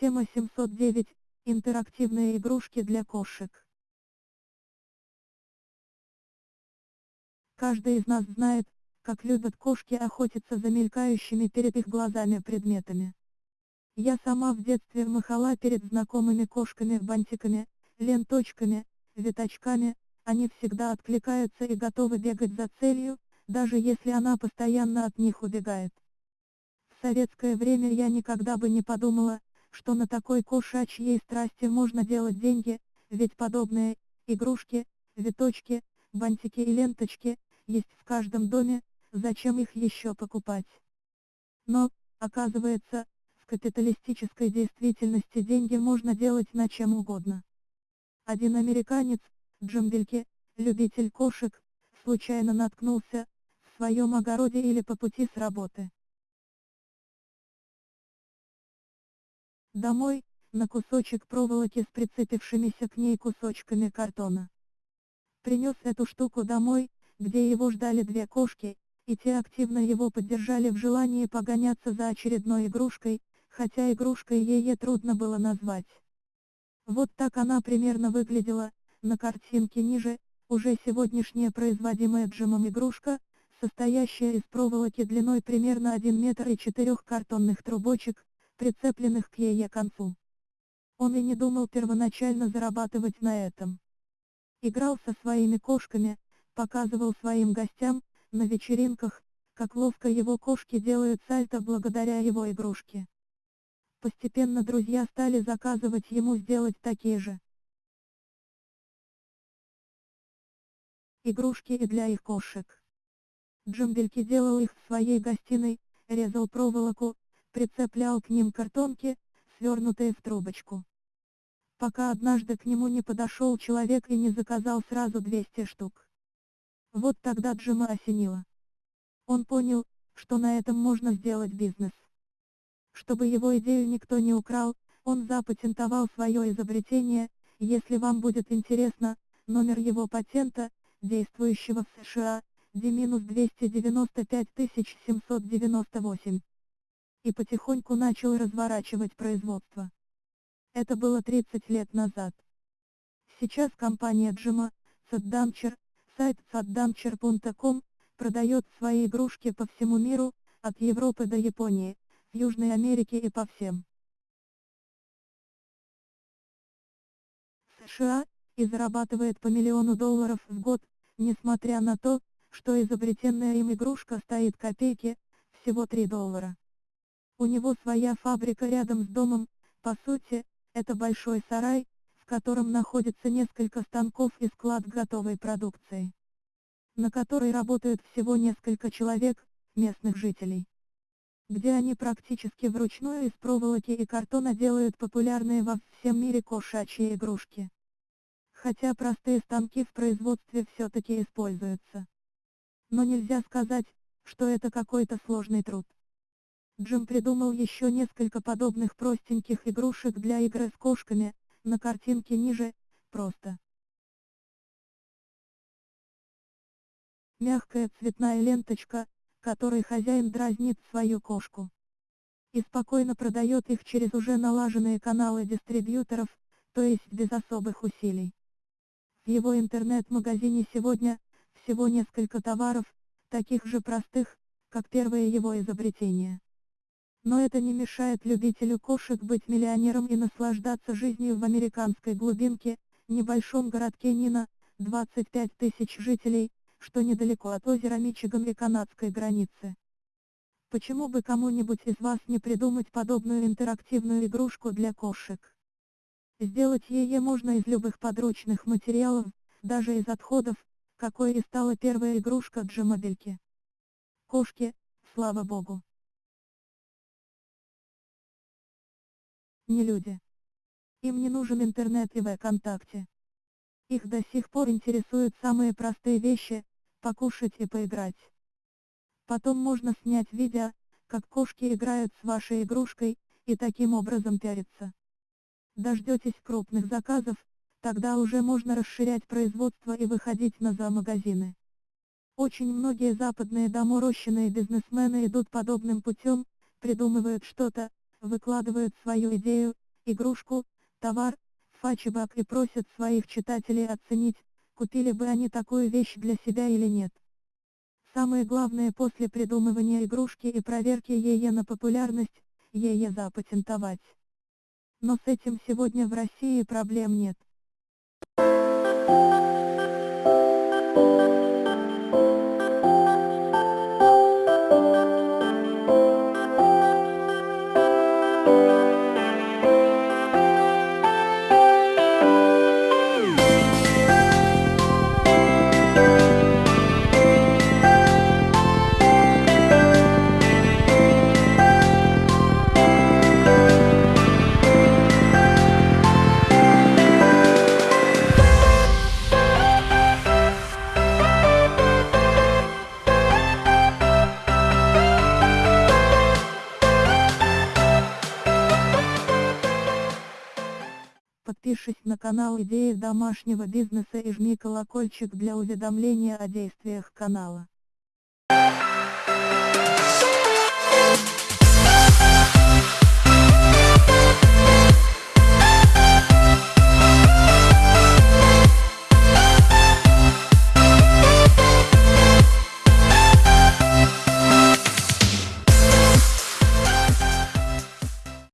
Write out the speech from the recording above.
Тема 709. Интерактивные игрушки для кошек. Каждый из нас знает, как любят кошки охотиться за мелькающими перед их глазами предметами. Я сама в детстве махала перед знакомыми кошками бантиками, ленточками, веточками, они всегда откликаются и готовы бегать за целью, даже если она постоянно от них убегает. В советское время я никогда бы не подумала, что на такой кошачьей страсти можно делать деньги, ведь подобные игрушки, веточки, бантики и ленточки есть в каждом доме, зачем их еще покупать? Но, оказывается, в капиталистической действительности деньги можно делать на чем угодно. Один американец, Джамбельке, любитель кошек, случайно наткнулся, в своем огороде или по пути с работы. Домой, на кусочек проволоки с прицепившимися к ней кусочками картона. Принес эту штуку домой, где его ждали две кошки, и те активно его поддержали в желании погоняться за очередной игрушкой, хотя игрушкой ей трудно было назвать. Вот так она примерно выглядела, на картинке ниже, уже сегодняшняя производимая Джимом игрушка, состоящая из проволоки длиной примерно 1 метр и четырех картонных трубочек, прицепленных к ее концу. Он и не думал первоначально зарабатывать на этом. Играл со своими кошками, показывал своим гостям, на вечеринках, как ловко его кошки делают сальто благодаря его игрушке. Постепенно друзья стали заказывать ему сделать такие же. Игрушки и для их кошек. Джамбельки делал их в своей гостиной, резал проволоку, прицеплял к ним картонки, свернутые в трубочку. Пока однажды к нему не подошел человек и не заказал сразу 200 штук. Вот тогда Джима осенило. Он понял, что на этом можно сделать бизнес. Чтобы его идею никто не украл, он запатентовал свое изобретение, если вам будет интересно, номер его патента, действующего в США, D-295 798 и потихоньку начал разворачивать производство. Это было 30 лет назад. Сейчас компания Джима, Саддамчер, сайт saddamcher.com, продает свои игрушки по всему миру, от Европы до Японии, Южной Америке и по всем США, и зарабатывает по миллиону долларов в год, несмотря на то, что изобретенная им игрушка стоит копейки, всего 3 доллара. У него своя фабрика рядом с домом, по сути, это большой сарай, в котором находится несколько станков и склад готовой продукции, на которой работают всего несколько человек, местных жителей. Где они практически вручную из проволоки и картона делают популярные во всем мире кошачьи игрушки. Хотя простые станки в производстве все-таки используются. Но нельзя сказать, что это какой-то сложный труд. Джим придумал еще несколько подобных простеньких игрушек для игры с кошками, на картинке ниже, просто. Мягкая цветная ленточка, которой хозяин дразнит свою кошку. И спокойно продает их через уже налаженные каналы дистрибьюторов, то есть без особых усилий. В его интернет-магазине сегодня, всего несколько товаров, таких же простых, как первое его изобретение. Но это не мешает любителю кошек быть миллионером и наслаждаться жизнью в американской глубинке, небольшом городке Нина, 25 тысяч жителей, что недалеко от озера Мичиган и канадской границы. Почему бы кому-нибудь из вас не придумать подобную интерактивную игрушку для кошек? Сделать ее можно из любых подручных материалов, даже из отходов, какой и стала первая игрушка Джимобельки. Кошки, слава богу. Не люди. Им не нужен интернет и ВКонтакте. Их до сих пор интересуют самые простые вещи, покушать и поиграть. Потом можно снять видео, как кошки играют с вашей игрушкой, и таким образом пиариться. Дождетесь крупных заказов, тогда уже можно расширять производство и выходить на зоомагазины. Очень многие западные доморощенные бизнесмены идут подобным путем, придумывают что-то, выкладывают свою идею, игрушку, товар, фачебак и просят своих читателей оценить, купили бы они такую вещь для себя или нет. Самое главное после придумывания игрушки и проверки ее на популярность, ее запатентовать. Но с этим сегодня в России проблем нет. Подпишись на канал Идеи домашнего бизнеса и жми колокольчик для уведомления о действиях канала.